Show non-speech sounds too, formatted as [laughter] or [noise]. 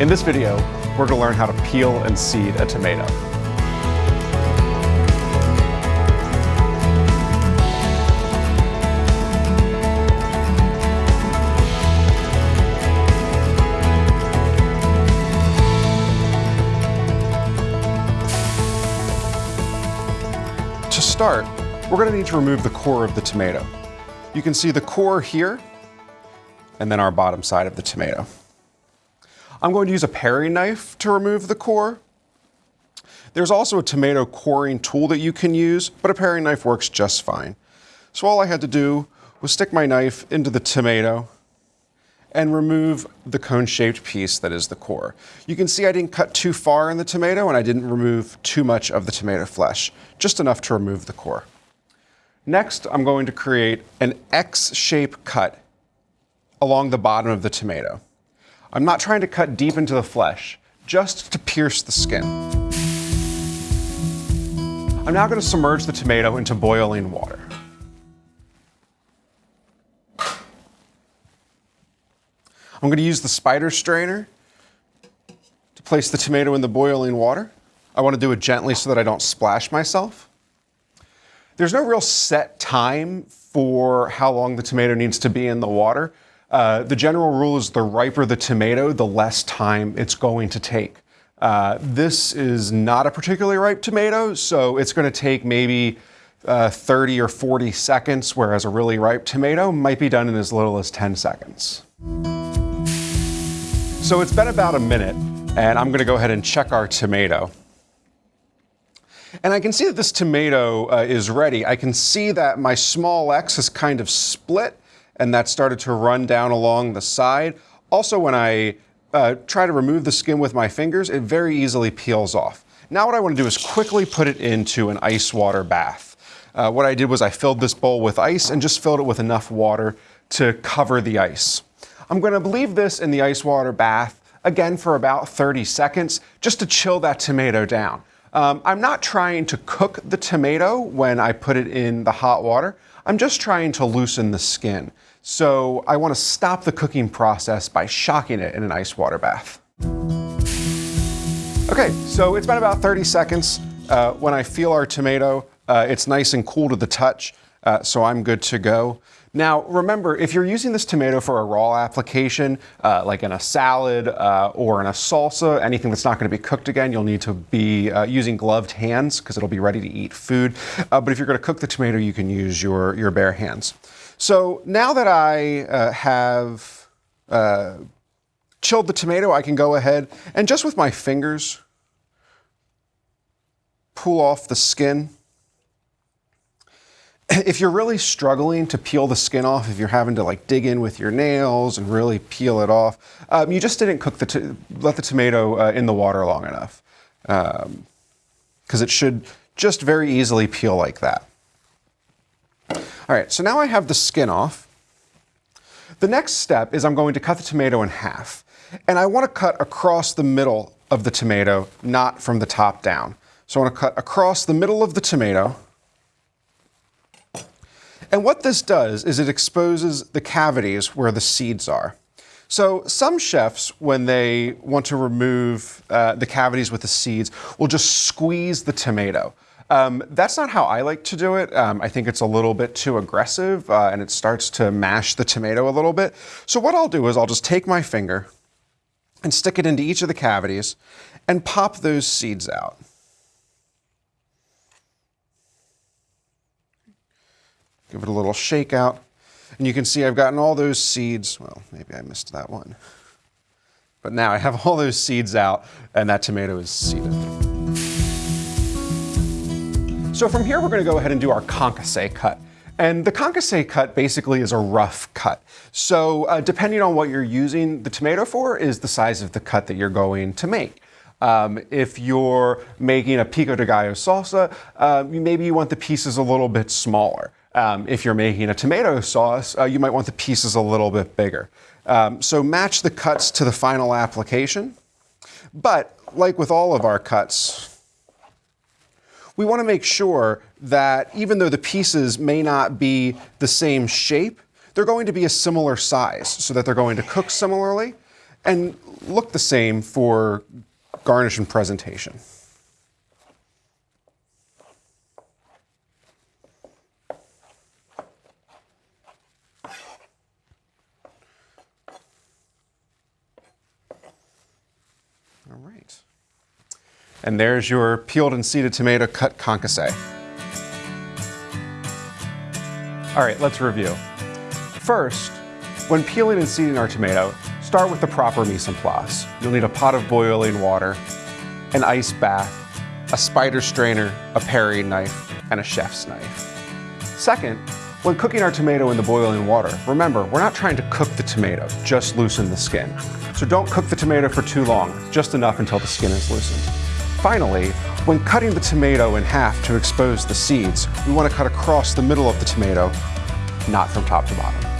In this video, we're going to learn how to peel and seed a tomato. To start, we're going to need to remove the core of the tomato. You can see the core here, and then our bottom side of the tomato. I'm going to use a paring knife to remove the core. There's also a tomato coring tool that you can use, but a paring knife works just fine. So all I had to do was stick my knife into the tomato and remove the cone-shaped piece that is the core. You can see I didn't cut too far in the tomato and I didn't remove too much of the tomato flesh, just enough to remove the core. Next, I'm going to create an X-shape cut along the bottom of the tomato. I'm not trying to cut deep into the flesh, just to pierce the skin. I'm now going to submerge the tomato into boiling water. I'm going to use the spider strainer to place the tomato in the boiling water. I want to do it gently so that I don't splash myself. There's no real set time for how long the tomato needs to be in the water. Uh, the general rule is the riper the tomato, the less time it's going to take. Uh, this is not a particularly ripe tomato, so it's going to take maybe uh, 30 or 40 seconds, whereas a really ripe tomato might be done in as little as 10 seconds. So it's been about a minute, and I'm going to go ahead and check our tomato. And I can see that this tomato uh, is ready. I can see that my small x is kind of split, and that started to run down along the side. Also, when I uh, try to remove the skin with my fingers, it very easily peels off. Now what I want to do is quickly put it into an ice water bath. Uh, what I did was I filled this bowl with ice and just filled it with enough water to cover the ice. I'm going to leave this in the ice water bath again for about 30 seconds just to chill that tomato down. Um, I'm not trying to cook the tomato when I put it in the hot water. I'm just trying to loosen the skin. So I want to stop the cooking process by shocking it in an ice water bath. Okay, so it's been about 30 seconds. Uh, when I feel our tomato, uh, it's nice and cool to the touch, uh, so I'm good to go. Now, remember, if you're using this tomato for a raw application, uh, like in a salad uh, or in a salsa, anything that's not going to be cooked again, you'll need to be uh, using gloved hands because it'll be ready to eat food. Uh, but if you're going to cook the tomato, you can use your, your bare hands. So now that I uh, have uh, chilled the tomato, I can go ahead and just with my fingers pull off the skin [clears throat] if you're really struggling to peel the skin off, if you're having to like dig in with your nails and really peel it off, um, you just didn't cook the let the tomato uh, in the water long enough, because um, it should just very easily peel like that. All right, so now I have the skin off. The next step is I'm going to cut the tomato in half, and I want to cut across the middle of the tomato, not from the top down. So I want to cut across the middle of the tomato. And what this does is it exposes the cavities where the seeds are. So some chefs, when they want to remove uh, the cavities with the seeds, will just squeeze the tomato. Um, that's not how I like to do it. Um, I think it's a little bit too aggressive uh, and it starts to mash the tomato a little bit. So what I'll do is I'll just take my finger and stick it into each of the cavities and pop those seeds out. Give it a little shake out. And you can see I've gotten all those seeds. Well, maybe I missed that one. But now I have all those seeds out and that tomato is seeded. So from here, we're gonna go ahead and do our concasse cut. And the concasse cut basically is a rough cut. So uh, depending on what you're using the tomato for is the size of the cut that you're going to make. Um, if you're making a pico de gallo salsa, uh, maybe you want the pieces a little bit smaller. Um, if you're making a tomato sauce, uh, you might want the pieces a little bit bigger. Um, so match the cuts to the final application. But like with all of our cuts, we want to make sure that even though the pieces may not be the same shape, they're going to be a similar size so that they're going to cook similarly. and look the same for garnish and presentation. All right. And there's your peeled and seeded tomato cut concasse. All right, let's review. First, when peeling and seeding our tomato, start with the proper mise en place. You'll need a pot of boiling water, an ice bath, a spider strainer, a paring knife, and a chef's knife. Second, when cooking our tomato in the boiling water, remember, we're not trying to cook the tomato, just loosen the skin. So don't cook the tomato for too long, just enough until the skin is loosened. Finally, when cutting the tomato in half to expose the seeds, we want to cut across the middle of the tomato, not from top to bottom.